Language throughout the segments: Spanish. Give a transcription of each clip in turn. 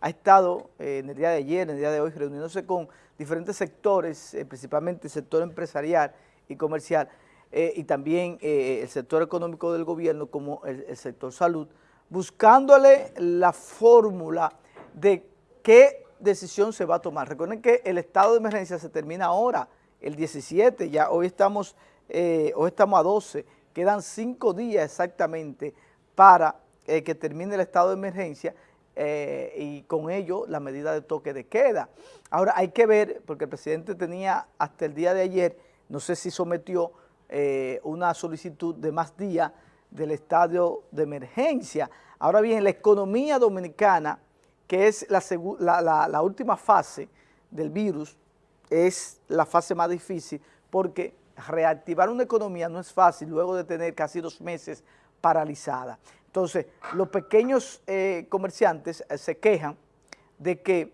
ha estado eh, en el día de ayer, en el día de hoy, reuniéndose con diferentes sectores, eh, principalmente el sector empresarial y comercial, eh, y también el sector económico del gobierno como el, sector salud, buscándole la fórmula de qué decisión se va a tomar. Recuerden que el estado de emergencia se termina ahora, el 17, ya hoy estamos, hoy estamos a 12, quedan cinco días exactamente para que termine el estado de emergencia eh, y con ello la medida de toque de queda. Ahora hay que ver, porque el presidente tenía hasta el día de ayer, no sé si sometió eh, una solicitud de más días del estadio de emergencia. Ahora bien, la economía dominicana, que es la, la última fase del virus, es la fase más difícil porque reactivar una economía no es fácil luego de tener casi dos meses paralizada. Entonces, los pequeños eh, comerciantes eh, se quejan de que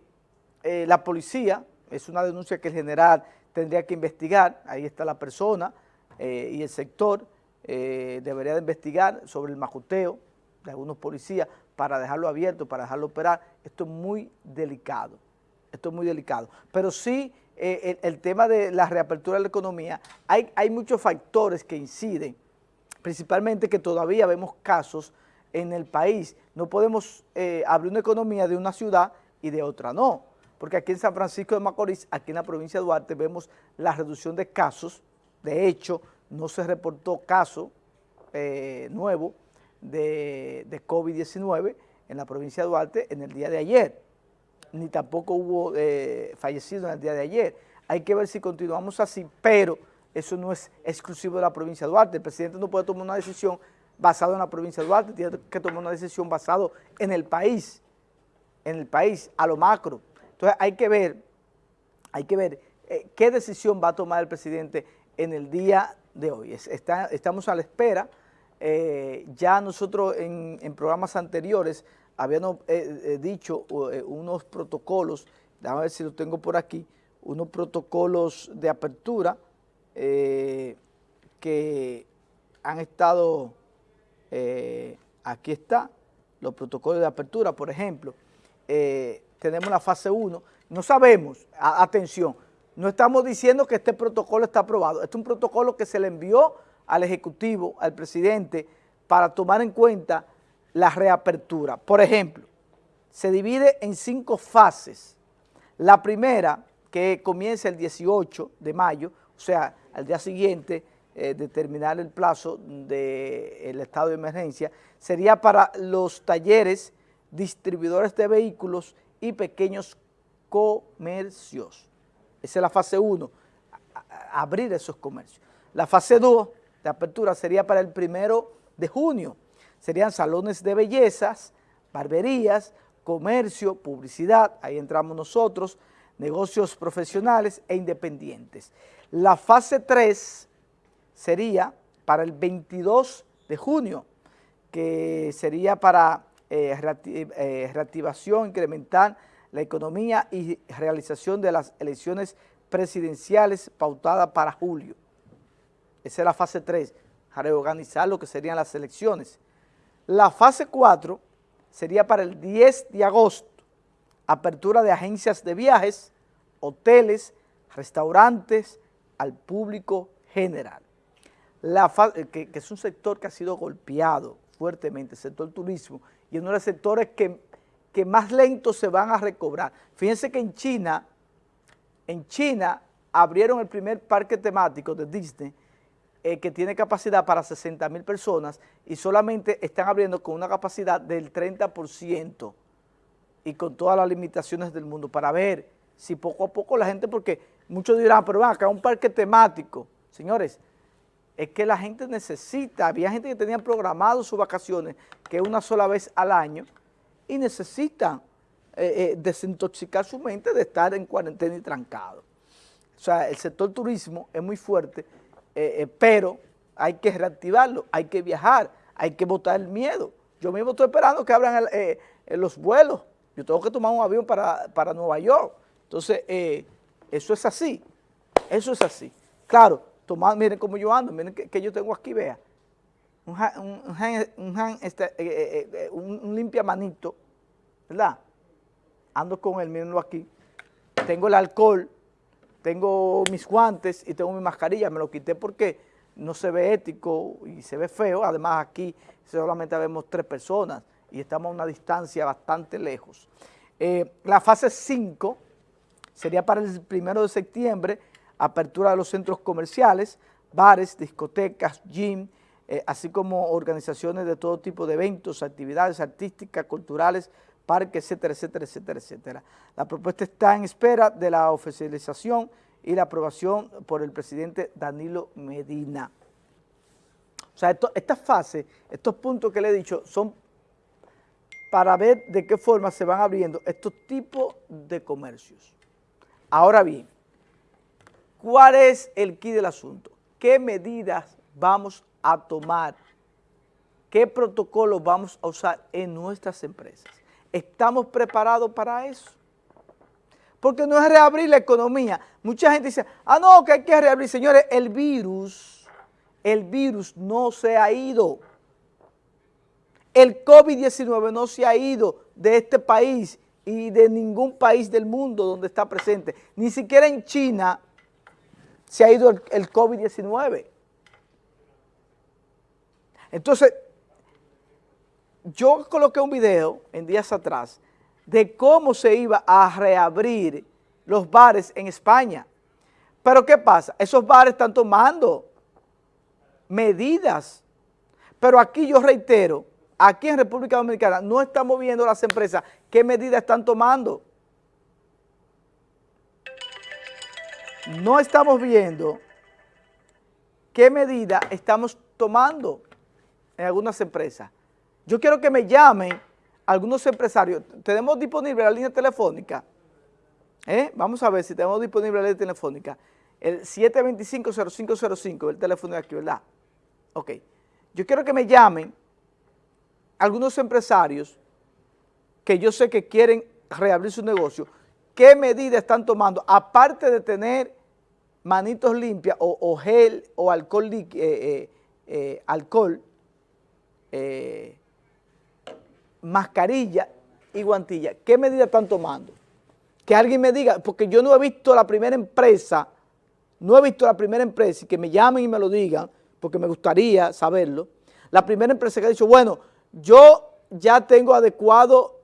eh, la policía, es una denuncia que el general tendría que investigar, ahí está la persona y el sector, debería de investigar sobre el majuteo de algunos policías para dejarlo abierto, para dejarlo operar. Esto es muy delicado, esto es muy delicado. Pero sí, el, tema de la reapertura de la economía, hay, hay muchos factores que inciden, principalmente que todavía vemos casos en el país. No podemos eh, abrir una economía de una ciudad y de otra no, porque aquí en San Francisco de Macorís, aquí en la provincia de Duarte, vemos la reducción de casos. De hecho, no se reportó caso eh, nuevo de, de COVID-19 en la provincia de Duarte en el día de ayer, ni tampoco hubo eh, fallecidos en el día de ayer. Hay que ver si continuamos así, pero eso no es exclusivo de la provincia de Duarte. El presidente no puede tomar una decisión basado en la provincia de Duarte, tiene que tomar una decisión basado en el país, en el país, a lo macro. Entonces hay que ver, hay que ver eh, qué decisión va a tomar el presidente en el día de hoy. estamos a la espera, eh, ya nosotros en, programas anteriores habíamos eh, dicho unos protocolos, déjame ver si lo tengo por aquí, unos protocolos de apertura que han estado eh, aquí está, los protocolos de apertura, por ejemplo, eh, tenemos la fase 1, no sabemos, atención, no estamos diciendo que este protocolo está aprobado, este es un protocolo que se le envió al Ejecutivo, al presidente, para tomar en cuenta la reapertura. Por ejemplo, se divide en cinco fases. La primera, que comienza el 18 de mayo, o sea, al día siguiente eh, determinar el plazo del estado de emergencia, sería para los talleres, distribuidores de vehículos y pequeños comercios. Esa es la fase 1, abrir esos comercios. La fase 2 de apertura sería para el primero de junio. Serían salones de bellezas, barberías, comercio, publicidad, ahí entramos nosotros, negocios profesionales e independientes. La fase 3 sería para el 22 de junio, que sería para eh, eh, reactivación, incrementar la economía y realización de las elecciones presidenciales pautadas para julio. Esa es la fase 3, reorganizar lo que serían las elecciones. La fase 4 sería para el 10 de agosto, apertura de agencias de viajes, hoteles, restaurantes al público general la que, es un sector que ha sido golpeado fuertemente, el sector turismo, y uno de los sectores que, que más lento se van a recobrar. Fíjense que en China, en China abrieron el primer parque temático de Disney eh, que tiene capacidad para 60 mil personas y solamente están abriendo con una capacidad del 30% y con todas las limitaciones del mundo para ver si poco a poco la gente, porque muchos dirán, pero van acá un parque temático, señores, es que la gente necesita, había gente que tenía programado sus vacaciones que una sola vez al año y necesitan eh, eh, desintoxicar su mente de estar en cuarentena y trancado. O sea, el sector turismo es muy fuerte, eh, pero hay que reactivarlo, hay que viajar, hay que botar el miedo. Yo mismo estoy esperando que abran los vuelos. Yo tengo que tomar un avión para, para Nueva York. Entonces, eso es así, eso es así. Claro, miren cómo yo ando, miren que, yo tengo aquí, vea. Un, un, limpia manito, ¿verdad? ando con él, mírenlo aquí, tengo el alcohol, tengo mis guantes y tengo mi mascarilla, me lo quité porque no se ve ético y se ve feo, además aquí solamente vemos tres personas y estamos a una distancia bastante lejos. Eh, la fase 5 sería para el primero de septiembre, apertura de los centros comerciales, bares, discotecas, gym, eh, así como organizaciones de todo tipo de eventos, actividades artísticas, culturales, parques, etcétera, etcétera, etcétera, etcétera. La propuesta está en espera de la oficialización y la aprobación por el presidente Danilo Medina. O sea, esta fase, estos puntos que le he dicho, son para ver de qué forma se van abriendo estos tipos de comercios. Ahora bien, ¿cuál es el quid del asunto? ¿Qué medidas vamos a tomar? ¿Qué protocolos vamos a usar en nuestras empresas? ¿Estamos preparados para eso? Porque no es reabrir la economía. Mucha gente dice, ah, no, que hay que reabrir. Señores, el virus, el virus no se ha ido. El COVID-19 no se ha ido de este país y de ningún país del mundo donde está presente. Ni siquiera en China se ha ido el, COVID-19. Entonces, yo coloqué un video en días atrás de cómo se iba a reabrir los bares en España. Pero ¿qué pasa? Esos bares están tomando medidas. Pero aquí yo reitero, aquí en República Dominicana no estamos viendo las empresas qué medidas están tomando. No estamos viendo qué medidas estamos tomando en algunas empresas. Yo quiero que me llamen algunos empresarios. Tenemos disponible la línea telefónica. ¿Eh? Vamos a ver si tenemos disponible la línea telefónica. El 725-0505, el teléfono de aquí, ¿verdad? Ok. Yo quiero que me llamen algunos empresarios que yo sé que quieren reabrir su negocio, ¿qué medidas están tomando? Aparte de tener manitos limpias o, gel o alcohol, eh, eh, eh, alcohol mascarilla y guantilla, ¿qué medidas están tomando? Que alguien me diga, porque yo no he visto la primera empresa, no he visto la primera empresa y que me llamen y me lo digan, porque me gustaría saberlo, la primera empresa que ha dicho, bueno, yo ya tengo adecuado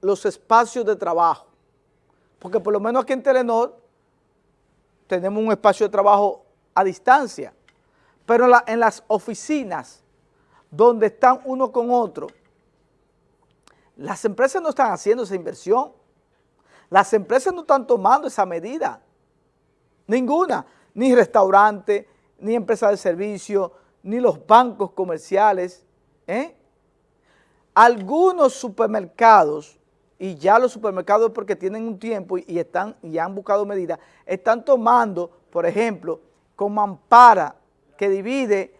los espacios de trabajo, porque por lo menos aquí en Telenor tenemos un espacio de trabajo a distancia, pero en, las oficinas donde están uno con otro, las empresas no están haciendo esa inversión, las empresas no están tomando esa medida, ninguna, ni restaurante, ni empresa de servicio, ni los bancos comerciales, ¿eh? Algunos supermercados, y ya los supermercados porque tienen un tiempo y, están, y han buscado medidas, están tomando, por ejemplo, con mampara que divide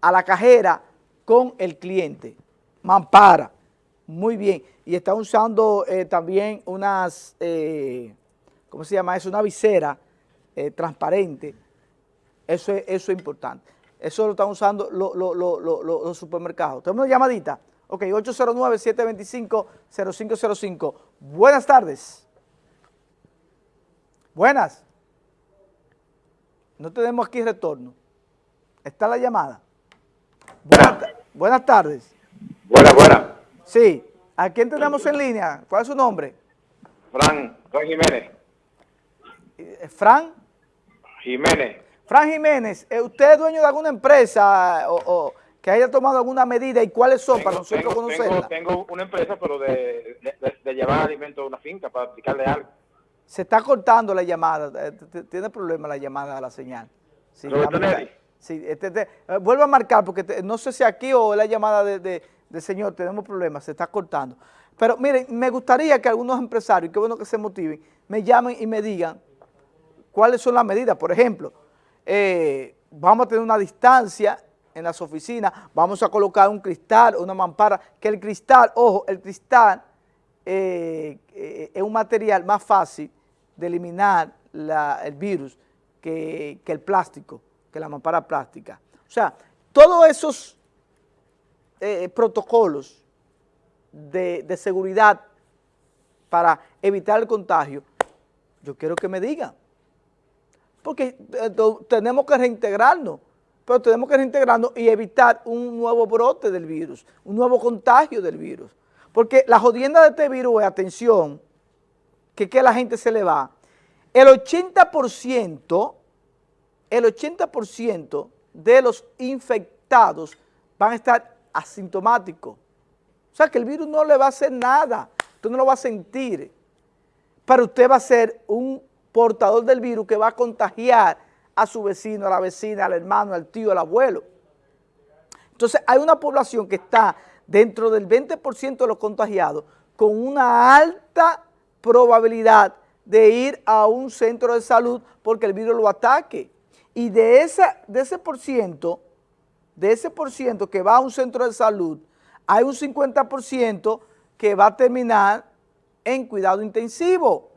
a la cajera con el cliente. Mampara, muy bien. Y están usando eh, también unas, eh, ¿cómo se llama eso? Una visera eh, transparente. Eso es, eso es importante. Eso lo están usando los supermercados. ¿Tenemos una llamadita? Ok, 809-725-0505. Buenas tardes. Buenas. No tenemos aquí retorno. Está la llamada. Buenas, tardes. Buenas, buenas. Sí. ¿A quién tenemos en línea? ¿Cuál es su nombre? Fran, Fran Jiménez. Eh, ¿Fran? Jiménez. Fran Jiménez, ¿usted es dueño de alguna empresa o que haya tomado alguna medida y cuáles son para nosotros conocerla. Tengo, una empresa, pero de, llevar alimentos a una finca para aplicarle algo. Se está cortando la llamada, eh, tiene problema la llamada a la señal. Sí, sí este, eh, vuelvo a marcar porque no sé si aquí o la llamada de, señor, tenemos problemas, se está cortando. Pero miren, me gustaría que algunos empresarios, qué bueno que se motiven, me llamen y me digan cuáles son las medidas. Por ejemplo, eh, vamos a tener una distancia en las oficinas, vamos a colocar un cristal, una mampara, que el cristal, ojo, el cristal eh, eh, es un material más fácil de eliminar el virus que, el plástico, que la mampara plástica. O sea, todos esos eh, protocolos de, de seguridad para evitar el contagio, yo quiero que me digan. Porque tenemos que reintegrarnos, pero tenemos que reintegrarnos y evitar un nuevo brote del virus, un nuevo contagio del virus. Porque la jodienda de este virus es, atención, que, que la gente se le va, el 80%, el 80% de los infectados van a estar asintomáticos. O sea que el virus no le va a hacer nada, usted no lo va a sentir, pero usted va a ser un portador del virus que va a contagiar a su vecino, a la vecina, al hermano, al tío, al abuelo. Entonces hay una población que está dentro del 20% de los contagiados con una alta probabilidad de ir a un centro de salud porque el virus lo ataque. Y de, de ese por ciento, de ese por ciento que va a un centro de salud, hay un 50% que va a terminar en cuidado intensivo.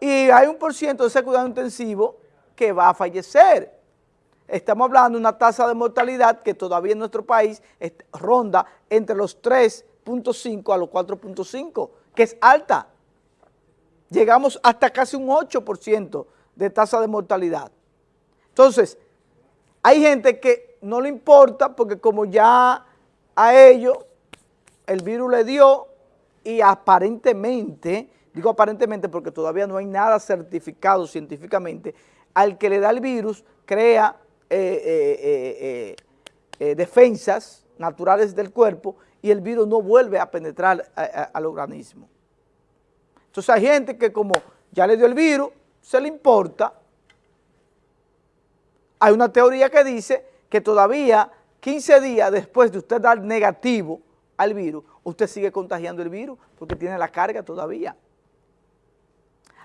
Y hay un por ciento de ese cuidado intensivo que va a fallecer. Estamos hablando de una tasa de mortalidad que todavía en nuestro país ronda entre los 3.5 a los 4.5, que es alta. Llegamos hasta casi un 8% de tasa de mortalidad. Entonces, hay gente que no le importa porque como ya a ellos el virus le dio y aparentemente, digo aparentemente porque todavía no hay nada certificado científicamente, al que le da el virus crea eh, eh, eh, defensas naturales del cuerpo y el virus no vuelve a penetrar al organismo. Entonces hay gente que como ya le dio el virus, se le importa. Hay una teoría que dice que todavía 15 días después de usted dar negativo al virus, usted sigue contagiando el virus porque tiene la carga todavía.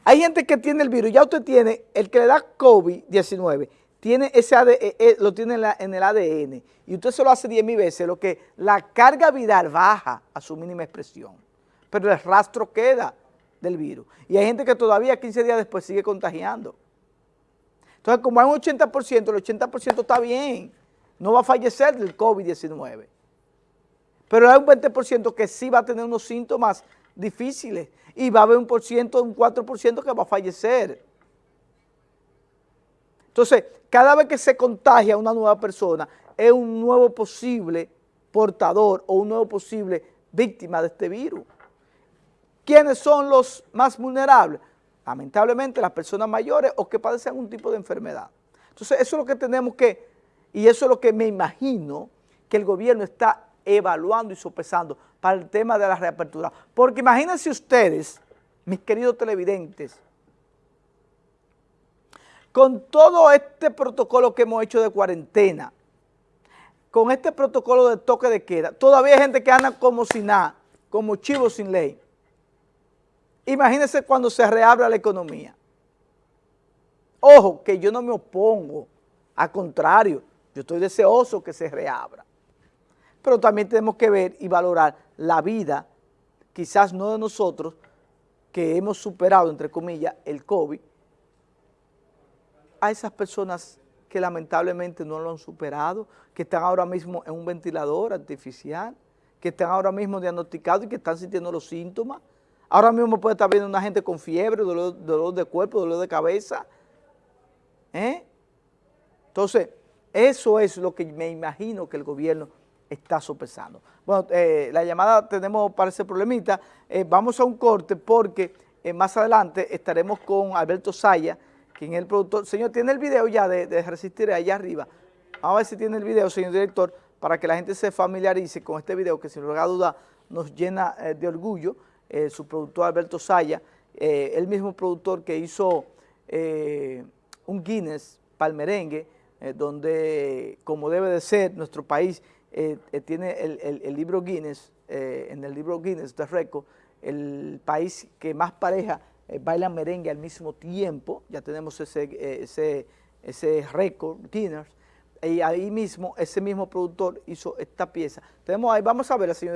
Hay gente que tiene el virus, ya usted tiene, el que le da COVID-19, tiene ese eh, eh, lo tiene en, el ADN y usted se lo hace 10 mil veces, lo que la carga viral baja a su mínima expresión, pero el rastro queda del virus. Y hay gente que todavía 15 días después sigue contagiando. Entonces, como hay un 80%, el 80% está bien, no va a fallecer del COVID-19. Pero hay un 20% que sí va a tener unos síntomas difíciles y va a haber un por ciento, un 4% que va a fallecer. Entonces, cada vez que se contagia una nueva persona, es un nuevo posible portador o un nuevo posible víctima de este virus. ¿Quiénes son los más vulnerables? Lamentablemente las personas mayores o que padecen algún tipo de enfermedad. Entonces, eso es lo que tenemos que y eso es lo que me imagino que el gobierno está evaluando y sopesando para el tema de la reapertura. Porque imagínense ustedes, mis queridos televidentes, con todo este protocolo que hemos hecho de cuarentena, con este protocolo de toque de queda, todavía hay gente que anda como sin nada, como chivo sin ley. Imagínense cuando se reabra la economía. Ojo, que yo no me opongo, al contrario, yo estoy deseoso que se reabra. Pero también tenemos que ver y valorar la vida, quizás no de nosotros, que hemos superado, entre comillas, el COVID, a esas personas que lamentablemente no lo han superado, que están ahora mismo en un ventilador artificial, que están ahora mismo diagnosticados y que están sintiendo los síntomas. Ahora mismo puede estar viendo una gente con fiebre, dolor, de cuerpo, dolor de cabeza. ¿Eh? Entonces, eso es lo que me imagino que el gobierno está sopesando. Bueno, eh, la llamada tenemos para ese problemita. Eh, vamos a un corte porque eh, más adelante estaremos con Alberto Saya, quien es el productor. Señor, ¿tiene el video ya de, Resistir allá arriba? Vamos a ver si tiene el video, señor director, para que la gente se familiarice con este video que sin lugar a duda nos llena de orgullo. su productor Alberto Saya, el mismo productor que hizo un Guinness para el merengue, eh, donde, como debe de ser, nuestro país eh, eh, tiene el, libro Guinness, en el libro Guinness de récord, el país que más pareja baila merengue al mismo tiempo, ya tenemos ese, ese, ese récord Guinness, y ahí mismo, ese mismo productor hizo esta pieza. Tenemos ahí, vamos a ver, señor